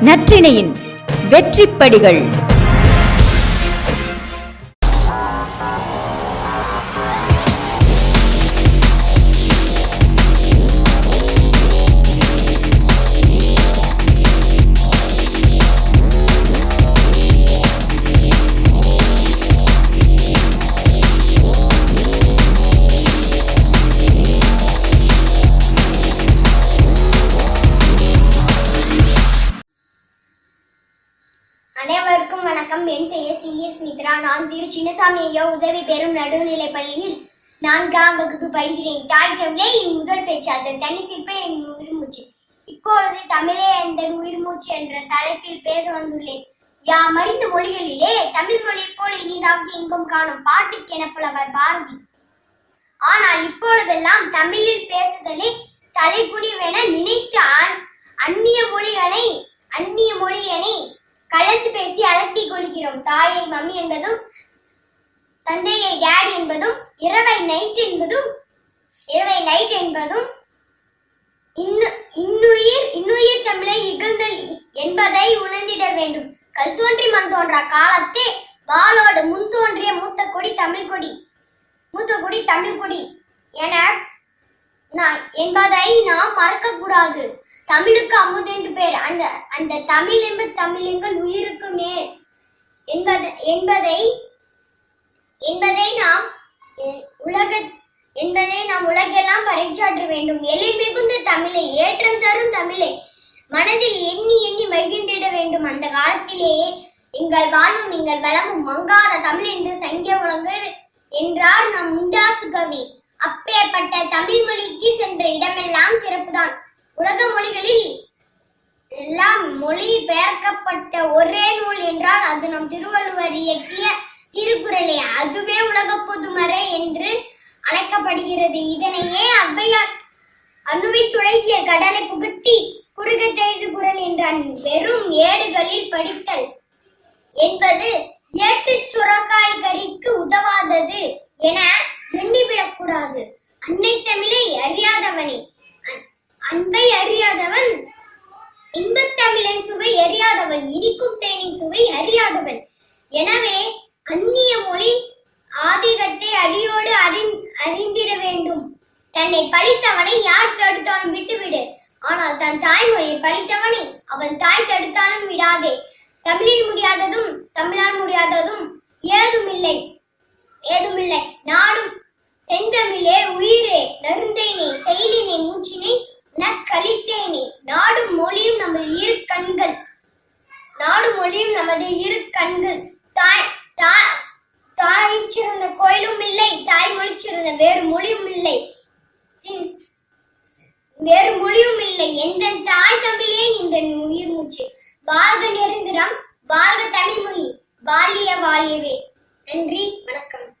நற்றிணையின் வெற்றிப்படிகள். அனைவருக்கும் வணக்கம். என் பெயர் சி. எஸ். மித்ரா. நான் திரு. சின்னசாமி ஐயா உதவி பெறும் நடுநிலை பள்ளியில் நான்காம் வகுப்பு படிக்கிறேன். தாய் தமிழே என் முதல் பேச்சு அதன் தனி சிற்பே என் உயிர் மூச்சு. இப்பொழுது தமிழே எந்த உயிர் மூச்சு என்ற தலைப்பில் பேச வந்துள்ளேன். யாம் அறிந்த மொழிகளிலே தமிழ் மொழி போல் இனிதாவது எங்கும் காணும் பாட்டுக்கு எனப்புலவர் பாரதி. ஆனால் இப்பொழுதெல்லாம் தமிழில் பேசுதலே தலைகுனிவென நினைத்து அந்நிய மொழிகளை அந்நிய மொழியனை கலந்து பேசி அலட்டி கொள்கிறோம். தாயை மம்மி என்பதும் தந்தையை டேடி என்பதும் இரவை நைட் என்பதும் இரவை நைட் என்பதும் இன்னு இன்னுயிர் இன்னுயிர் தமிழை இகழ்ந்தல் என்பதை உணர்ந்திட வேண்டும். கல் தோன்றி மண் தோன்றா காலத்தே வாளோடு முன் தோன்றிய மூத்த கொடி தமிழ் கொடி மூத்த கொடி தமிழ் கொடி என நான் என்பதை நாம் மறக்கக்கூடாது. தமிழுக்கு அமுது என்று பெயர். அந்த அந்த தமிழ் என்பது தமிழ் எங்கள் உயிருக்கு மேல். என்பது என்பதை என்பதை நாம் எ- உலக என்பதை நாம் உலகெல்லாம் பறைச்சாற்ற வேண்டும். எழில் மிகுந்த தமிழை ஏற்றம் தரும் தமிழை மனதில் எண்ணி எண்ணி மகிழ்ந்திட வேண்டும். அந்த காலத்திலேயே எங்கள் வாழ்வும் எங்கள் வளமும் மங்காத தமிழ் என்று சங்கிய முழங்கு என்றார் நம் முண்டாசு கவி. அப்பேற்பட்ட தமிழ் மொழிக்கு சென்ற இடமெல்லாம் சிறப்புதான். உலக மொழிகளில் எல்லாம் மொழி பெயர்க்கப்பட்ட ஒரே நூல் என்றால் அது நம் திருவள்ளுவர் இயற்றிய திருக்குறளே. அதுவே உலக பொதுமறை என்று அழைக்கப்படுகிறது. இதனையே அவ்வையார் அணுவை துளைத்திய கடலை புகட்டி குறுக தெரிந்து குரல் என்றான். வெறும் ஏடுகளில் படித்தல் என்பது ஏட்டுச் சுரக்காய் கறிக்கு உதவாதது என எண்ணிவிடக்கூடாது. அன்னை தமிழை அறியாதவனே. அன்பை அறியாதவன் இன்பத்தமிழின் சுவை அறியாதவன் இனிக்கும் தேனின் சுவை அறியாதவன். எனவே அந்நிய மொழி ஆதிக்கத்தை அடியோடு அறிந் அறிந்திட வேண்டும். தன்னை பழித்தவனை யார் தடுத்தாலும் விட்டுவிடு. ஆனால் தன் தாய்மொழியை பழித்தவனை அவன் தாய் தடுத்தாலும் விடாதே. தமிழில் முடியாததும் தமிழால் முடியாததும் ஏதுமில்லை. சிறந்த வேறு மொழியும் இல்லை. வேறு மொழியும் இல்லை. எந்த தாய் தமிழே இந்த உயிர் மூச்சு. வாழ்க நிரந்தரம் வாழ்க தமிழ் மொழி. வாழிய வாழியவே நன்றி வணக்கம்.